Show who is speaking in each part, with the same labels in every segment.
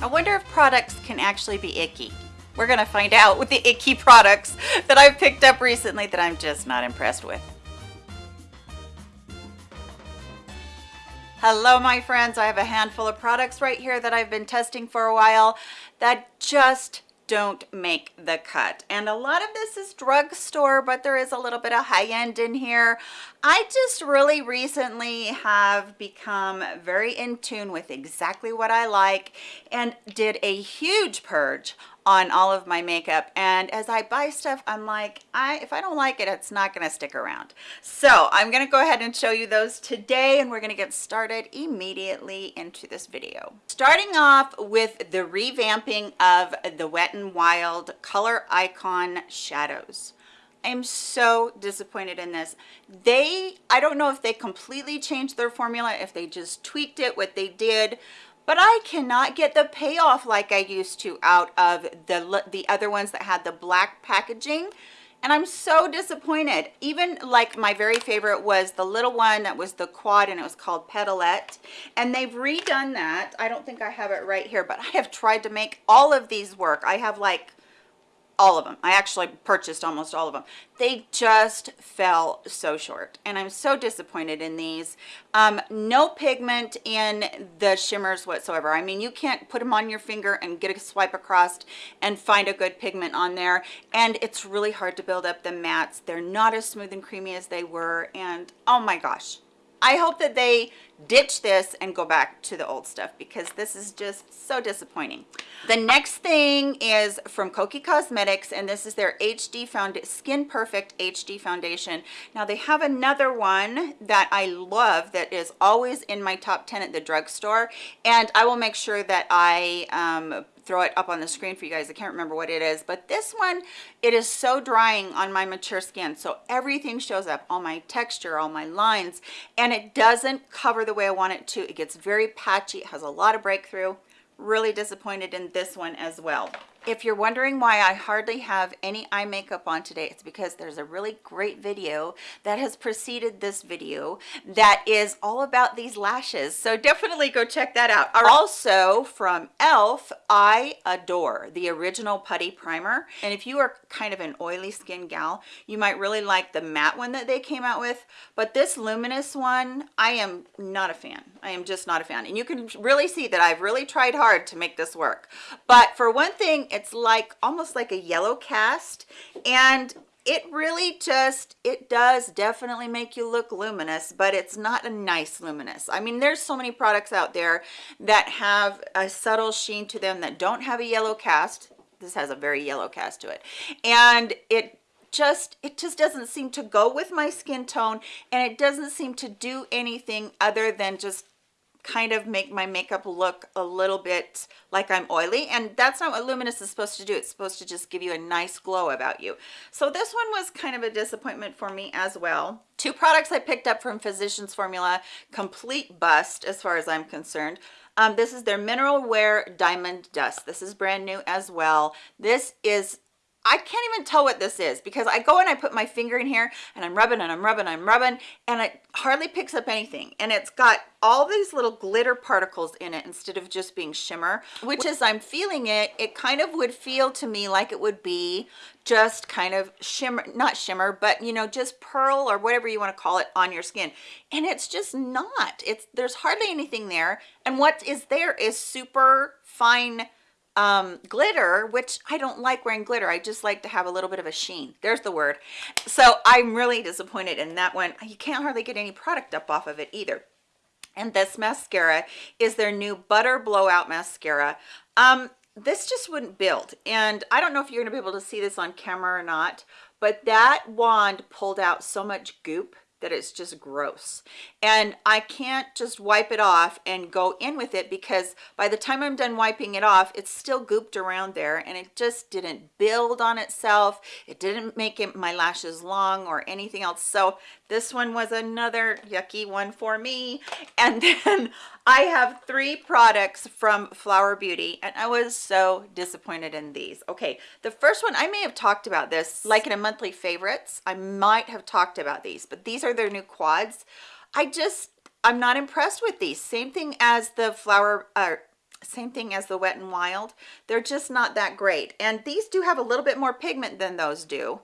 Speaker 1: I wonder if products can actually be icky. We're gonna find out with the icky products that I've picked up recently that I'm just not impressed with. Hello, my friends. I have a handful of products right here that I've been testing for a while that just don't make the cut. And a lot of this is drugstore but there is a little bit of high end in here. I just really recently have become very in tune with exactly what i like and did a huge purge on all of my makeup. And as I buy stuff I'm like I if I don't like it it's not going to stick around. So I'm going to go ahead and show you those today and we're going to get started immediately into this video. Starting off with the revamping of the Wet n Wild color icon shadows. I'm so disappointed in this. They, I don't know if they completely changed their formula, if they just tweaked it, what they did, but I cannot get the payoff like I used to out of the, the other ones that had the black packaging and I'm so disappointed. Even like my very favorite was the little one that was the quad and it was called Petalette. And they've redone that. I don't think I have it right here, but I have tried to make all of these work. I have like all of them. I actually purchased almost all of them. They just fell so short and i'm so disappointed in these. Um, no pigment in the shimmers whatsoever. I mean you can't put them on your finger and get a swipe across and find a good pigment on there and it's really hard to build up the mattes. They're not as smooth and creamy as they were and oh my gosh I hope that they ditch this and go back to the old stuff because this is just so disappointing. The next thing is from Kokie Cosmetics and this is their HD Found Skin Perfect HD Foundation. Now they have another one that I love that is always in my top 10 at the drugstore and I will make sure that I um, throw it up on the screen for you guys. I can't remember what it is, but this one, it is so drying on my mature skin. So everything shows up, all my texture, all my lines, and it doesn't cover the way I want it to. It gets very patchy. It has a lot of breakthrough. Really disappointed in this one as well if you're wondering why I hardly have any eye makeup on today, it's because there's a really great video that has preceded this video that is all about these lashes. So definitely go check that out. Also from e.l.f., I adore the original putty primer. And if you are kind of an oily skin gal, you might really like the matte one that they came out with. But this luminous one, I am not a fan. I am just not a fan. And you can really see that I've really tried hard to make this work. But for one thing, it's like almost like a yellow cast and it really just it does definitely make you look luminous but it's not a nice luminous. I mean there's so many products out there that have a subtle sheen to them that don't have a yellow cast. This has a very yellow cast to it. And it just it just doesn't seem to go with my skin tone and it doesn't seem to do anything other than just kind of make my makeup look a little bit like I'm oily and that's not what luminous is supposed to do. It's supposed to just give you a nice glow about you. So this one was kind of a disappointment for me as well. Two products I picked up from Physicians Formula complete bust as far as I'm concerned. Um, this is their mineral wear diamond dust. This is brand new as well. This is I can't even tell what this is because I go and I put my finger in here and I'm rubbing and I'm rubbing and I'm rubbing and it hardly picks up anything. And it's got all these little glitter particles in it instead of just being shimmer which as I'm feeling it. It kind of would feel to me like it would be just kind of shimmer not shimmer but you know just pearl or whatever you want to call it on your skin. And it's just not. It's there's hardly anything there. And what is there is super fine um, glitter, which I don't like wearing glitter. I just like to have a little bit of a sheen. There's the word. So I'm really disappointed in that one. You can't hardly get any product up off of it either. And this mascara is their new Butter Blowout Mascara. Um, this just wouldn't build. And I don't know if you're gonna be able to see this on camera or not, but that wand pulled out so much goop that it's just gross. And I can't just wipe it off and go in with it because by the time I'm done wiping it off it's still gooped around there and it just didn't build on itself. It didn't make it my lashes long or anything else. So this one was another yucky one for me. And then I have three products from Flower Beauty and I was so disappointed in these okay the first one I may have talked about this like in a monthly favorites I might have talked about these but these are their new quads I just I'm not impressed with these same thing as the flower uh, same thing as the Wet and Wild. They're just not that great. And these do have a little bit more pigment than those do.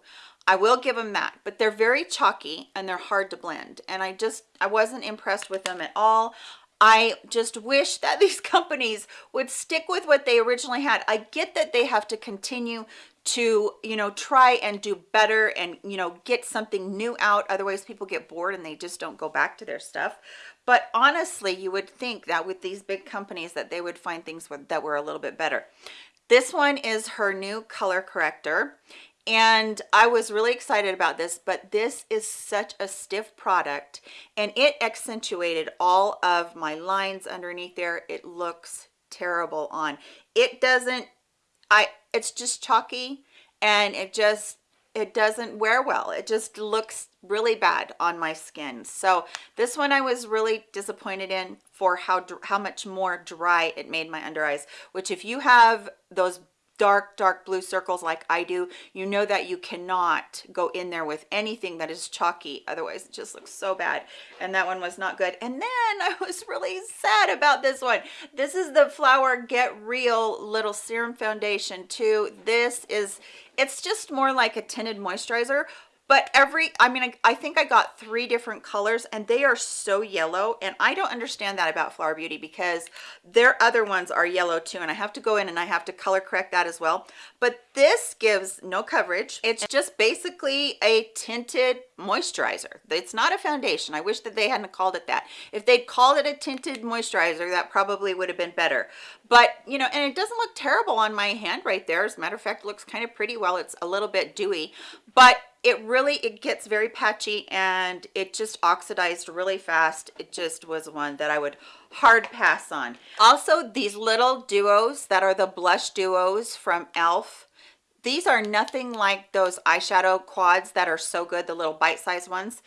Speaker 1: I will give them that, but they're very chalky and they're hard to blend. And I just, I wasn't impressed with them at all. I just wish that these companies would stick with what they originally had. I get that they have to continue to, you know, try and do better and, you know, get something new out. Otherwise people get bored and they just don't go back to their stuff. But honestly, you would think that with these big companies that they would find things that were a little bit better. This one is her new color corrector and I was really excited about this, but this is such a stiff product and it accentuated all of my lines underneath there. It looks terrible on. It doesn't, I, it's just chalky and it just, it doesn't wear well. It just looks really bad on my skin. So this one I was really disappointed in for how, how much more dry it made my under eyes, which if you have those dark dark blue circles like I do you know that you cannot go in there with anything that is chalky otherwise it just looks so bad. And that one was not good. And then I was really sad about this one. This is the flower get real little serum foundation too. This is it's just more like a tinted moisturizer but every i mean I, I, think i got three different colors and they are so yellow and i don't understand that about flower beauty because their other ones are yellow too and i have to go in and i have to color correct that as well. But this gives no coverage. It's just basically a tinted moisturizer. It's not a foundation. I wish that they hadn't called it that. If they'd called it a tinted moisturizer that probably would have been better. But you know and it doesn't look terrible on my hand right there. As a matter of fact it looks kind of pretty well. It's a little bit dewy but it really it gets very patchy and it just oxidized really fast. It just was one that i would hard pass on. Also these little duos that are the blush duos from elf these are nothing like those eyeshadow quads that are so good the little bite-sized ones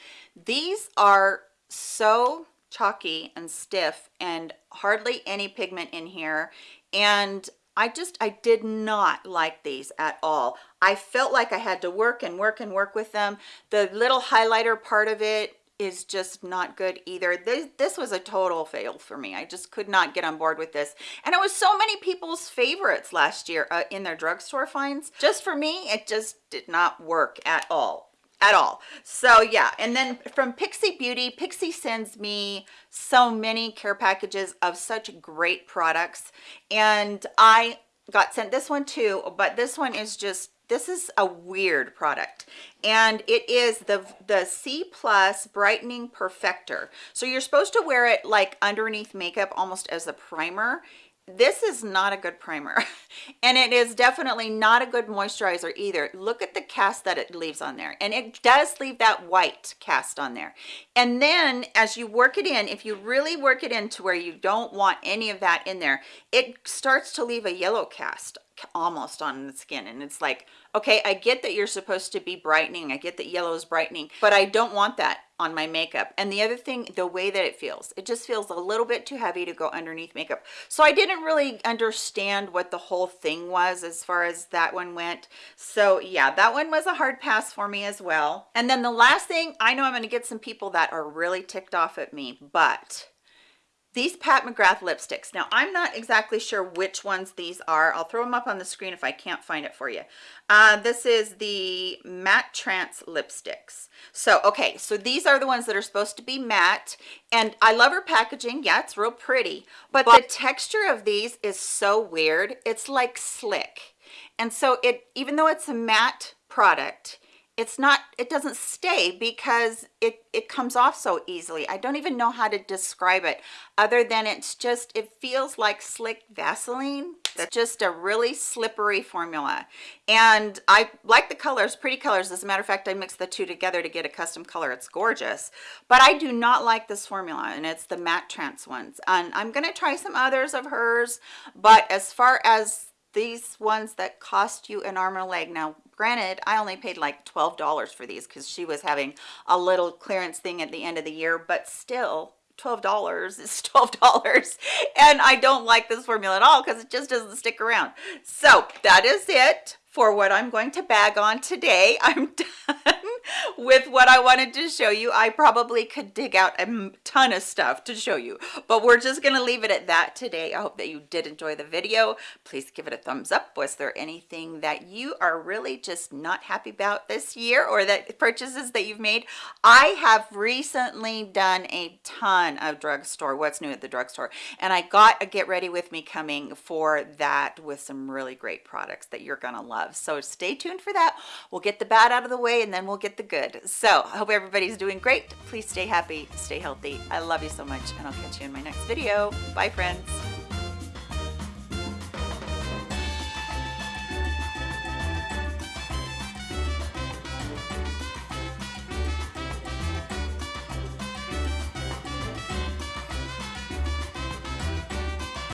Speaker 1: these are so chalky and stiff and hardly any pigment in here and I just, I did not like these at all. I felt like I had to work and work and work with them. The little highlighter part of it is just not good either. This, this was a total fail for me. I just could not get on board with this. And it was so many people's favorites last year uh, in their drugstore finds. Just for me, it just did not work at all at all so yeah and then from pixi beauty pixi sends me so many care packages of such great products and i got sent this one too but this one is just this is a weird product and it is the the c plus brightening perfector. So you're supposed to wear it like underneath makeup almost as a primer. This is not a good primer and it is definitely not a good moisturizer either. Look at the cast that it leaves on there and it does leave that white cast on there. And then as you work it in if you really work it in to where you don't want any of that in there it starts to leave a yellow cast almost on the skin and it's like okay i get that you're supposed to be brightening i get that yellow is brightening but i don't want that on my makeup. And the other thing the way that it feels it just feels a little bit too heavy to go underneath makeup. So i didn't really understand what the whole thing was as far as that one went. So yeah that one was a hard pass for me as well. And then the last thing i know i'm going to get some people that are really ticked off at me but these Pat McGrath lipsticks. Now, I'm not exactly sure which ones these are. I'll throw them up on the screen if I can't find it for you. Uh, this is the Matte Trance lipsticks. So, okay, so these are the ones that are supposed to be matte. And I love her packaging. Yeah, it's real pretty. But, but the texture of these is so weird. It's like slick. And so it, even though it's a matte product, it's not it doesn't stay because it it comes off so easily. I don't even know how to describe it other than it's just it feels like slick vaseline. That's just a really slippery formula. And i like the colors pretty colors. As a matter of fact i mixed the two together to get a custom color. It's gorgeous. But i do not like this formula and it's the matte trance ones. And i'm going to try some others of hers. But as far as these ones that cost you an arm and a leg now granted i only paid like 12 dollars for these because she was having a little clearance thing at the end of the year but still 12 dollars is 12 dollars. And i don't like this formula at all because it just doesn't stick around. So that is it for what i'm going to bag on today. I'm done with what I wanted to show you. I probably could dig out a ton of stuff to show you, but we're just gonna leave it at that today. I hope that you did enjoy the video. Please give it a thumbs up. Was there anything that you are really just not happy about this year or that purchases that you've made? I have recently done a ton of drugstore, what's new at the drugstore, and I got a get ready with me coming for that with some really great products that you're gonna love. So stay tuned for that. We'll get the bad out of the way and then we'll the good. So I hope everybody's doing great. Please stay happy, stay healthy. I love you so much and I'll catch you in my next video. Bye friends.